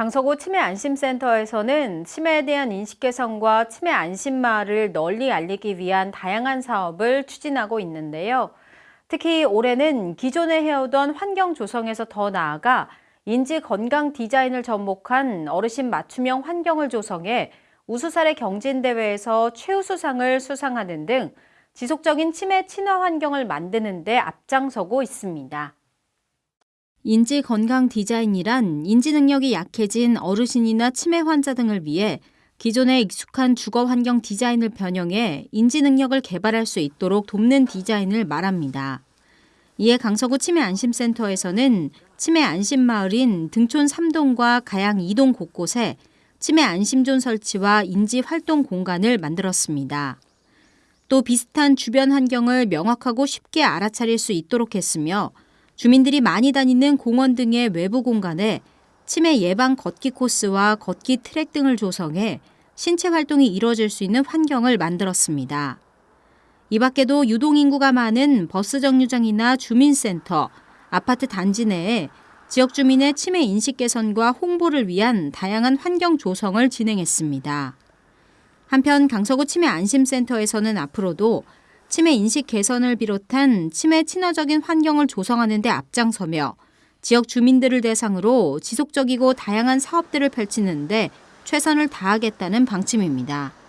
강서구 치매 안심센터에서는 치매에 대한 인식 개선과 치매 안심마을을 널리 알리기 위한 다양한 사업을 추진하고 있는데요. 특히 올해는 기존에 해오던 환경 조성에서 더 나아가 인지 건강 디자인을 접목한 어르신 맞춤형 환경을 조성해 우수사례 경진대회에서 최우수상을 수상하는 등 지속적인 치매 친화 환경을 만드는 데 앞장서고 있습니다. 인지 건강 디자인이란 인지 능력이 약해진 어르신이나 치매 환자 등을 위해 기존에 익숙한 주거 환경 디자인을 변형해 인지 능력을 개발할 수 있도록 돕는 디자인을 말합니다. 이에 강서구 치매 안심센터에서는 치매 안심 마을인 등촌 3동과 가양 2동 곳곳에 치매 안심존 설치와 인지 활동 공간을 만들었습니다. 또 비슷한 주변 환경을 명확하고 쉽게 알아차릴 수 있도록 했으며 주민들이 많이 다니는 공원 등의 외부 공간에 치매 예방 걷기 코스와 걷기 트랙 등을 조성해 신체 활동이 이뤄질 수 있는 환경을 만들었습니다. 이 밖에도 유동인구가 많은 버스 정류장이나 주민센터, 아파트 단지 내에 지역 주민의 치매 인식 개선과 홍보를 위한 다양한 환경 조성을 진행했습니다. 한편 강서구 치매 안심센터에서는 앞으로도 치매 인식 개선을 비롯한 치매 친화적인 환경을 조성하는 데 앞장서며 지역 주민들을 대상으로 지속적이고 다양한 사업들을 펼치는데 최선을 다하겠다는 방침입니다.